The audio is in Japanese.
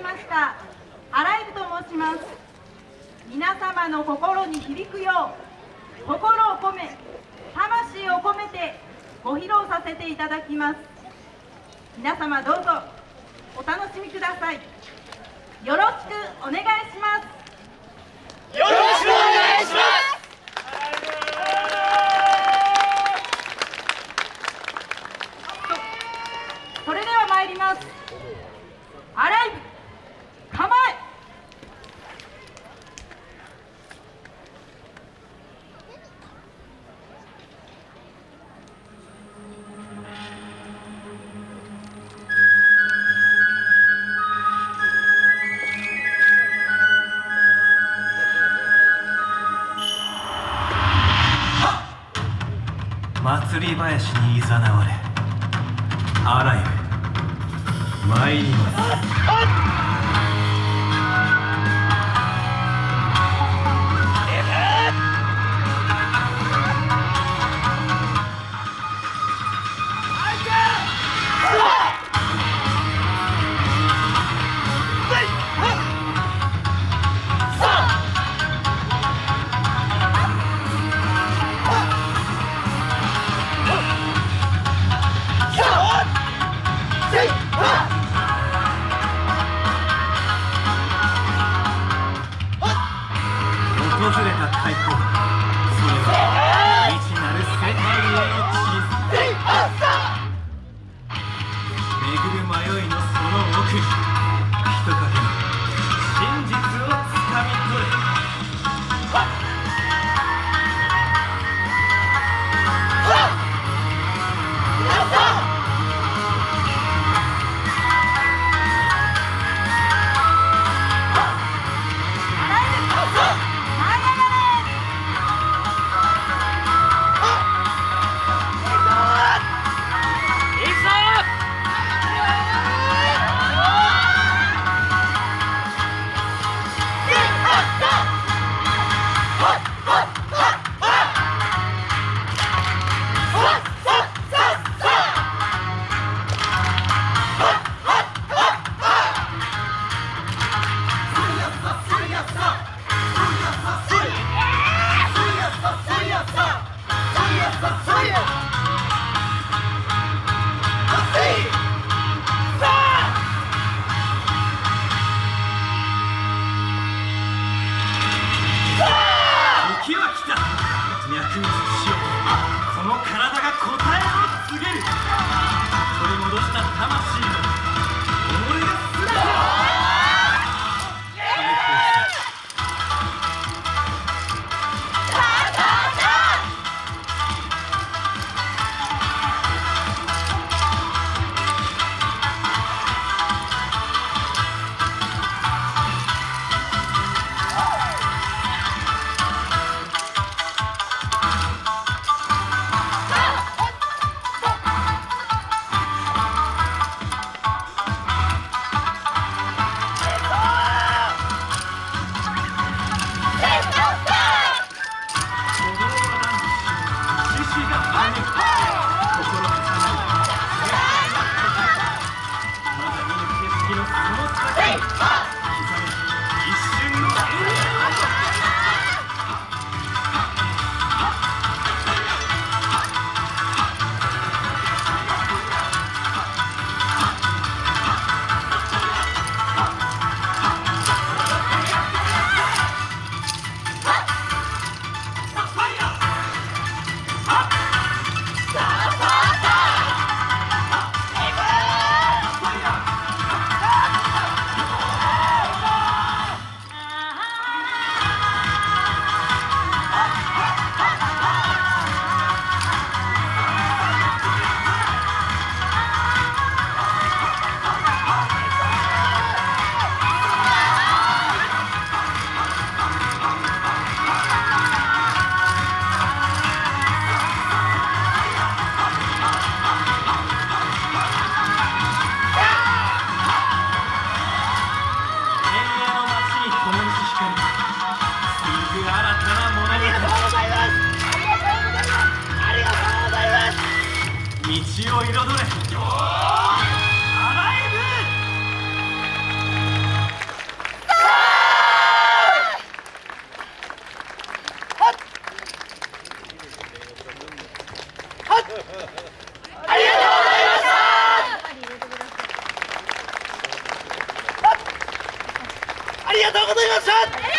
きました。アライブと申します。皆様の心に響くよう心を込め魂を込めてご披露させていただきます。皆様どうぞお楽しみください。よろしくお願いします。祭り林にいざなわれあらゆる参ります。とうございました。